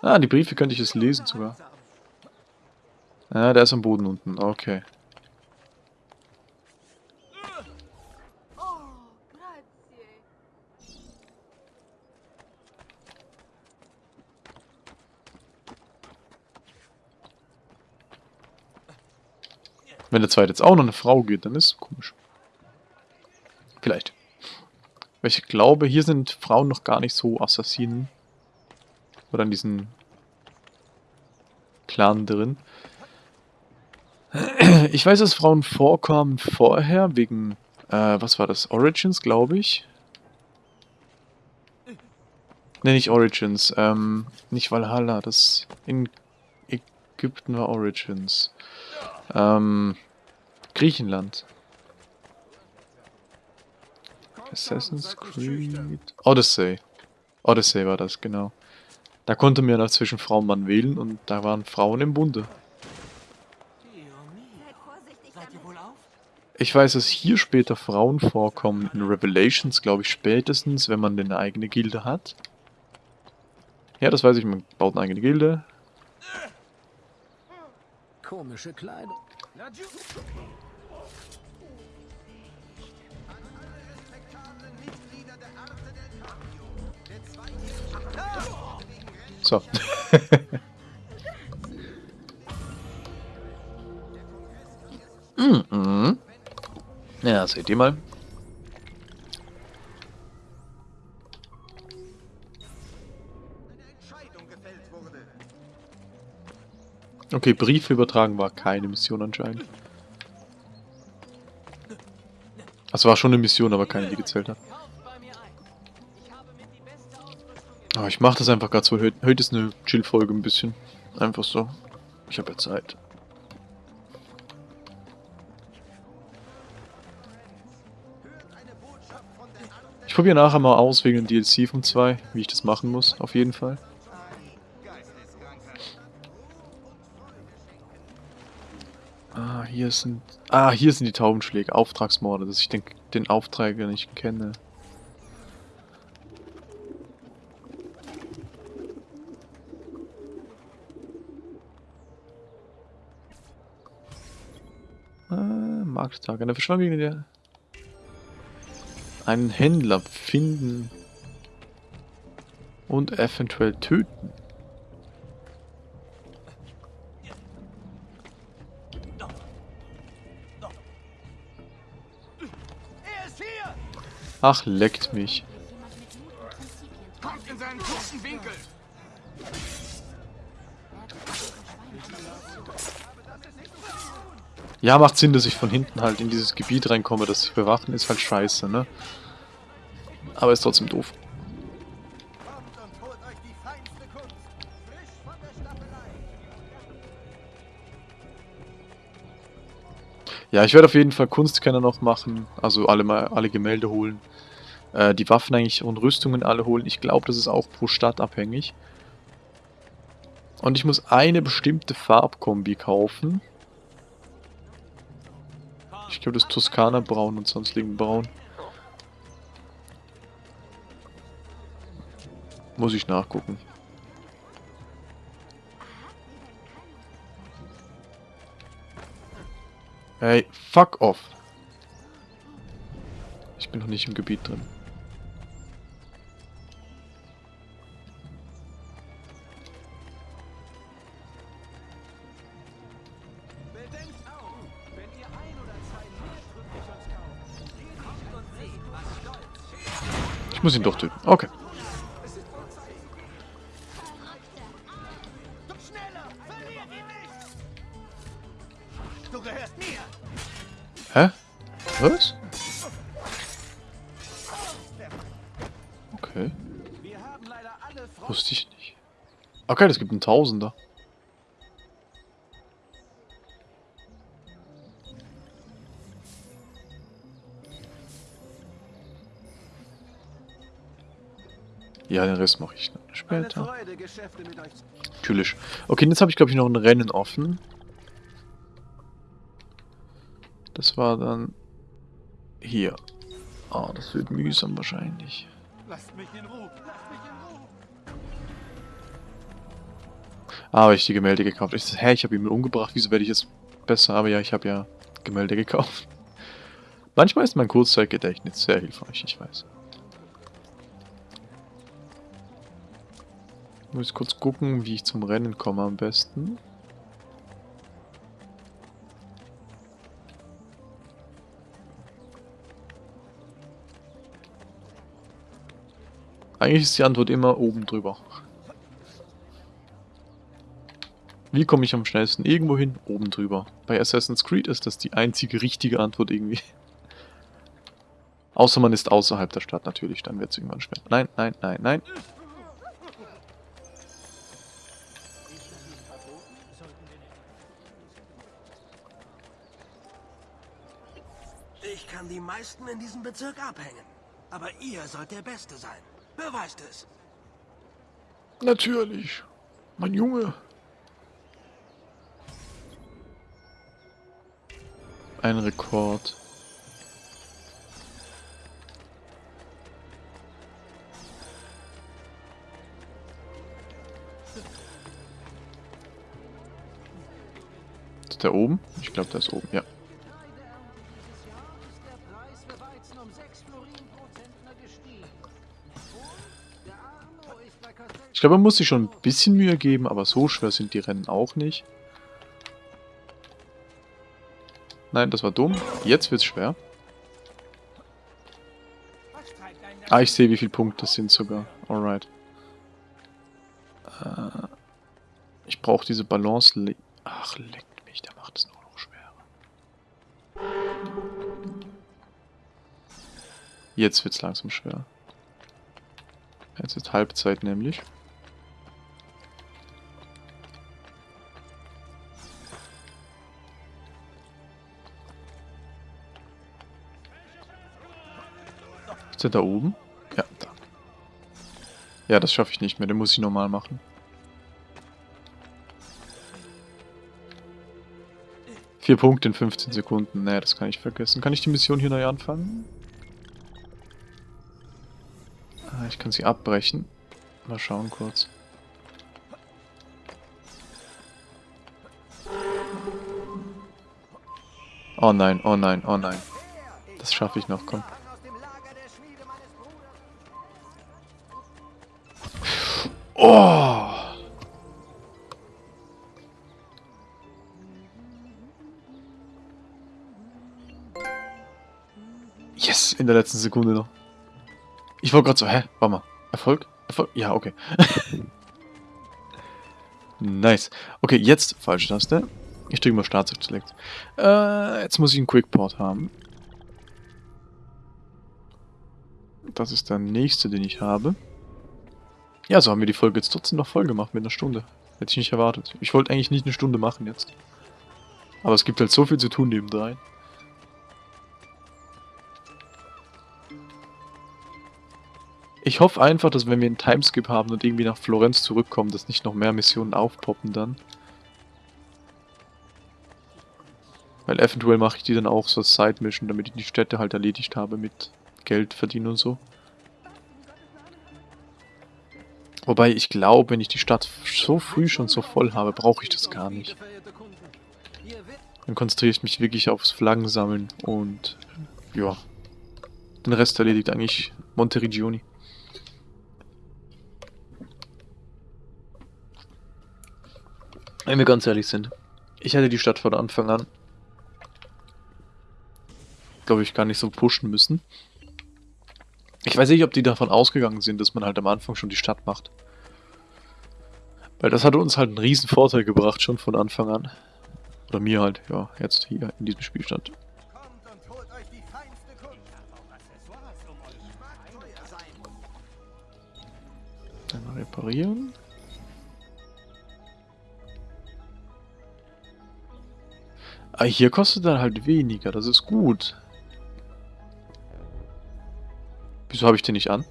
A: Ah, die Briefe könnte ich jetzt lesen sogar. Ah, der ist am Boden unten. Okay.
E: Oh, grazie.
A: Wenn der zweite jetzt auch noch eine Frau geht, dann ist es komisch. Vielleicht. Weil ich glaube, hier sind Frauen noch gar nicht so Assassinen. Oder in diesen Clan drin. Ich weiß, dass Frauen vorkommen vorher, wegen, äh, was war das? Origins, glaube ich. Ne, nicht Origins, ähm, nicht Valhalla, das in Ägypten war Origins. Ähm, Griechenland. Assassin's Creed. Odyssey. Odyssey war das, genau. Da konnte man ja zwischen Frau und Mann wählen und da waren Frauen im Bunde. Ich weiß, dass hier später Frauen vorkommen. In Revelations, glaube ich, spätestens, wenn man eine eigene Gilde hat. Ja, das weiß ich, man baut eine eigene Gilde.
F: Komische Kleidung.
A: So. mhm. Ja, seht ihr mal. Okay, Briefe übertragen war keine Mission anscheinend. Also war schon eine Mission, aber keine, die gezählt hat. Aber ich mache das einfach gerade so. Heute, heute ist eine Chill-Folge ein bisschen. Einfach so. Ich habe ja Zeit. Ich probiere nachher mal aus wegen dem DLC vom 2, wie ich das machen muss, auf jeden Fall. Hier sind. Ah, hier sind die Taubenschläge, Auftragsmorde, dass ich den, den Aufträger nicht kenne. Ah, Markttag. Eine Verschwörung der. Einen Händler finden. Und eventuell töten. Ach, leckt mich.
B: Kommt in seinen kurzen Winkel.
A: Ja, macht Sinn, dass ich von hinten halt in dieses Gebiet reinkomme, das ich bewachen, ist halt scheiße, ne? Aber ist trotzdem doof. Ja, ich werde auf jeden Fall Kunstkenner noch machen, also alle mal alle Gemälde holen. Äh, die Waffen eigentlich und Rüstungen alle holen. Ich glaube, das ist auch pro Stadt abhängig. Und ich muss eine bestimmte Farbkombi kaufen. Ich glaube, das Toskana Braun und sonstigen Braun. Muss ich nachgucken. Hey, fuck off. Ich bin noch nicht im Gebiet drin.
C: Ich
A: muss ihn doch töten. Okay. Was? Okay, wusste ich nicht. Okay, das gibt einen Tausender. Ja, den Rest mache ich später. Natürlich. Okay, jetzt habe ich glaube ich noch ein Rennen offen. Das war dann hier. Ah, das wird mühsam wahrscheinlich.
C: Lasst mich in Ruhe. Lasst mich in Ruhe.
A: Ah, habe ich die Gemälde gekauft. Ich hä, ich habe ihn umgebracht. Wieso werde ich jetzt besser? Aber ja, ich habe ja Gemälde gekauft. Manchmal ist mein Kurzzeitgedächtnis sehr hilfreich, ich weiß. Muss ich kurz gucken, wie ich zum Rennen komme am besten. Eigentlich ist die Antwort immer oben drüber. Wie komme ich am schnellsten irgendwo hin? Oben drüber. Bei Assassin's Creed ist das die einzige richtige Antwort irgendwie. Außer man ist außerhalb der Stadt natürlich, dann wird es irgendwann schwer. Nein, nein, nein, nein.
C: Ich kann die meisten in diesem Bezirk abhängen. Aber ihr sollt der Beste sein. Beweist es.
A: Natürlich. Mein Junge. Ein Rekord. Ist der oben? Ich glaube, der ist oben, ja. Ich glaube, man muss sich schon ein bisschen Mühe geben, aber so schwer sind die Rennen auch nicht. Nein, das war dumm. Jetzt wird's schwer. Ah, ich sehe, wie viele Punkte das sind sogar. Alright. Äh, ich brauche diese Balance. le- Ach, leckt mich, der macht es nur noch schwerer. Jetzt wird's langsam schwer. Jetzt ist Halbzeit nämlich. Er da oben? Ja, da. Ja, das schaffe ich nicht mehr. Den muss ich normal machen. Vier Punkte in 15 Sekunden. Nee, das kann ich vergessen. Kann ich die Mission hier neu anfangen? Ah, ich kann sie abbrechen. Mal schauen kurz. Oh nein, oh nein, oh nein. Das schaffe ich noch, komm. Oh! Yes, in der letzten Sekunde noch. Ich wollte gerade so, hä? Warte mal. Erfolg? Erfolg? Ja, okay. nice. Okay, jetzt falsche Taste. Ich drücke mal Start Select. Äh, jetzt muss ich einen Quickport haben. Das ist der nächste, den ich habe. Ja, so haben wir die Folge jetzt trotzdem noch voll gemacht mit einer Stunde. Hätte ich nicht erwartet. Ich wollte eigentlich nicht eine Stunde machen jetzt. Aber es gibt halt so viel zu tun nebendrein. Ich hoffe einfach, dass wenn wir einen Timeskip haben und irgendwie nach Florenz zurückkommen, dass nicht noch mehr Missionen aufpoppen dann. Weil eventuell mache ich die dann auch so als Side-Mission, damit ich die Städte halt erledigt habe mit Geld verdienen und so. Wobei ich glaube, wenn ich die Stadt so früh schon so voll habe, brauche ich das gar nicht. Dann konzentriere ich mich wirklich aufs Flaggen sammeln und ja. Den Rest erledigt eigentlich Monteriggioni. Wenn wir ganz ehrlich sind, ich hätte die Stadt von Anfang an, glaube ich, gar nicht so pushen müssen. Ich weiß nicht, ob die davon ausgegangen sind, dass man halt am Anfang schon die Stadt macht. Weil das hat uns halt einen riesen Vorteil gebracht, schon von Anfang an. Oder mir halt, ja, jetzt hier in diesem Spielstand. Dann reparieren. Ah, hier kostet er halt weniger, das ist gut. Wieso habe ich den nicht an?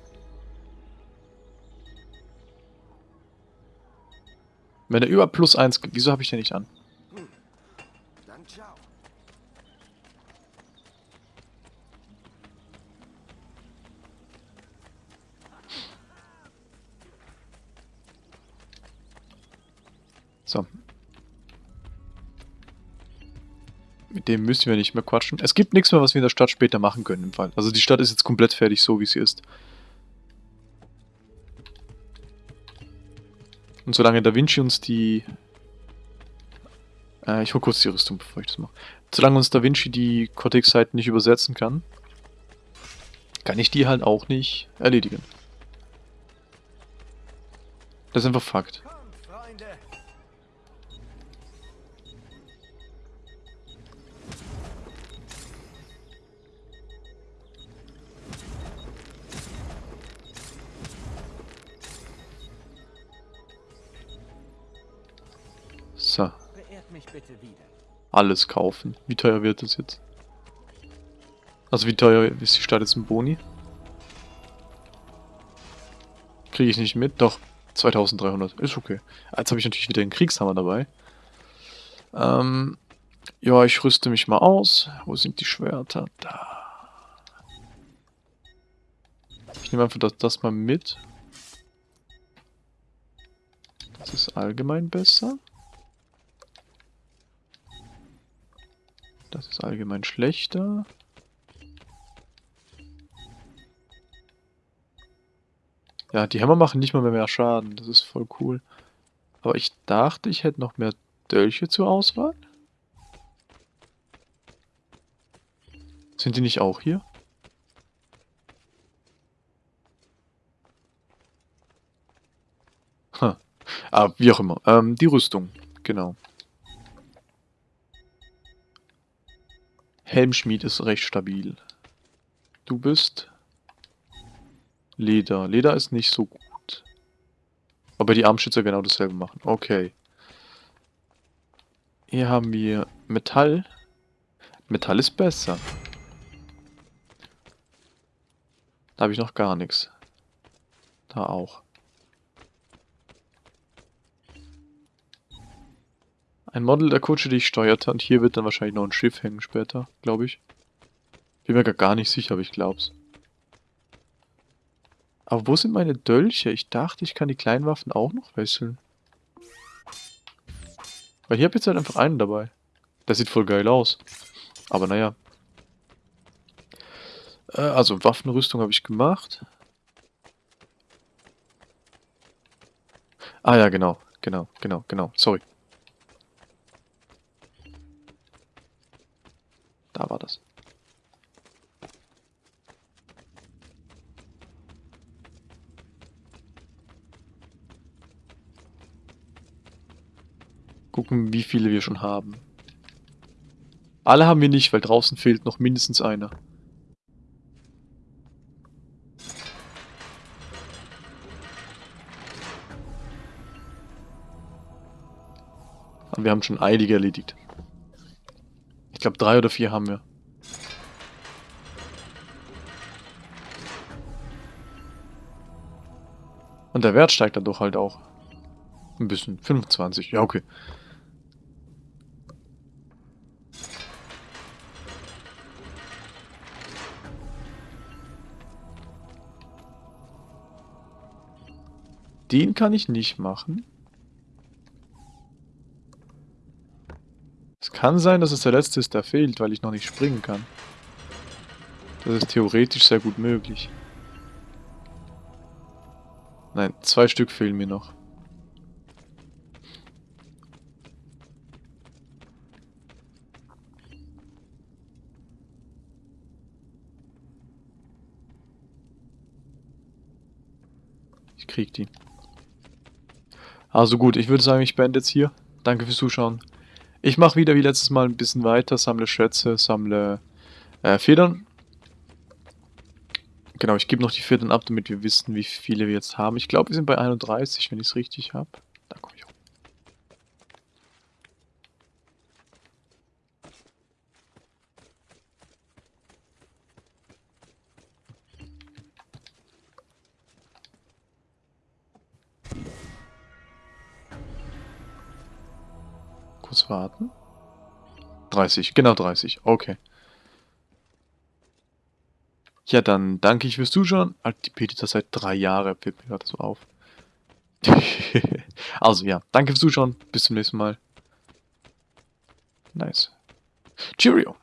A: Wenn er über plus 1 geht, wieso habe ich den nicht an?
F: Dann ciao.
A: Mit dem müssen wir nicht mehr quatschen. Es gibt nichts mehr, was wir in der Stadt später machen können im Fall. Also die Stadt ist jetzt komplett fertig, so wie sie ist. Und solange Da Vinci uns die... Äh, ich hol kurz die Rüstung, bevor ich das mache. Solange uns Da Vinci die Cortex-Seiten nicht übersetzen kann, kann ich die halt auch nicht erledigen. Das ist einfach Fakt. Alles kaufen. Wie teuer wird das jetzt? Also wie teuer ist die Stadt jetzt im Boni? Kriege ich nicht mit? Doch, 2300. Ist okay. Jetzt habe ich natürlich wieder den Kriegshammer dabei. Ähm, ja, ich rüste mich mal aus. Wo sind die Schwerter? Da. Ich nehme einfach das, das mal mit. Das ist allgemein besser. Das ist allgemein schlechter. Ja, die Hämmer machen nicht mal mehr, mehr Schaden. Das ist voll cool. Aber ich dachte, ich hätte noch mehr Dolche zur Auswahl. Sind die nicht auch hier? Ha. Ah, wie auch immer. Ähm, die Rüstung. Genau. Helmschmied ist recht stabil. Du bist Leder. Leder ist nicht so gut. Aber die Armschützer genau dasselbe machen. Okay. Hier haben wir Metall. Metall ist besser. Da habe ich noch gar nichts. Da auch. Ein Model der Kutsche, die ich steuerte. Und hier wird dann wahrscheinlich noch ein Schiff hängen später, glaube ich. Bin mir gar- nicht sicher, aber ich glaub's. Aber wo sind meine Dolche? Ich dachte, ich kann die kleinen Waffen auch noch wechseln. Weil hier habe jetzt halt einfach einen dabei. Der sieht voll geil aus. Aber naja. Äh, also Waffenrüstung habe ich gemacht. Ah ja, genau. Genau, genau, genau. Sorry. Da war das. Gucken, wie viele wir schon haben. Alle haben wir nicht, weil draußen fehlt noch mindestens einer. Aber wir haben schon einige erledigt. Ich glaube, drei oder vier haben wir. Und der Wert steigt dadurch halt auch. Ein bisschen. 25. Ja, okay. Den kann ich nicht machen. Es kann sein, dass es der letzte ist, der fehlt, weil ich noch nicht springen kann. Das ist theoretisch sehr gut möglich. Nein, zwei Stück fehlen mir noch. Ich krieg die. Also gut, ich würde sagen, ich beende jetzt hier. Danke fürs Zuschauen. Ich mache wieder wie letztes Mal ein bisschen weiter, sammle Schätze, sammle äh, Federn. Genau, ich gebe noch die vierten ab, damit wir wissen, wie viele wir jetzt haben. Ich glaube, wir sind bei 31, wenn ich es richtig habe. Da komme ich auch. Kurz warten. 30, genau 30, okay. Ja, dann danke ich fürs Zuschauen. Die das seit drei Jahren, fällt mir gerade so auf. also ja, danke fürs Zuschauen. Bis zum nächsten Mal. Nice. Cheerio.